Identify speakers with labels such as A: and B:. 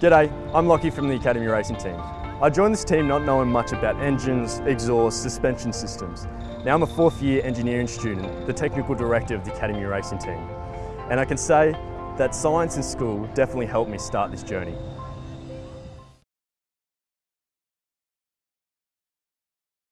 A: G'day, I'm Lockie from the Academy Racing Team. I joined this team not knowing much about engines, exhaust, suspension systems. Now I'm a fourth year engineering student, the technical director of the Academy Racing Team. And I can say that science in school definitely helped me start this journey.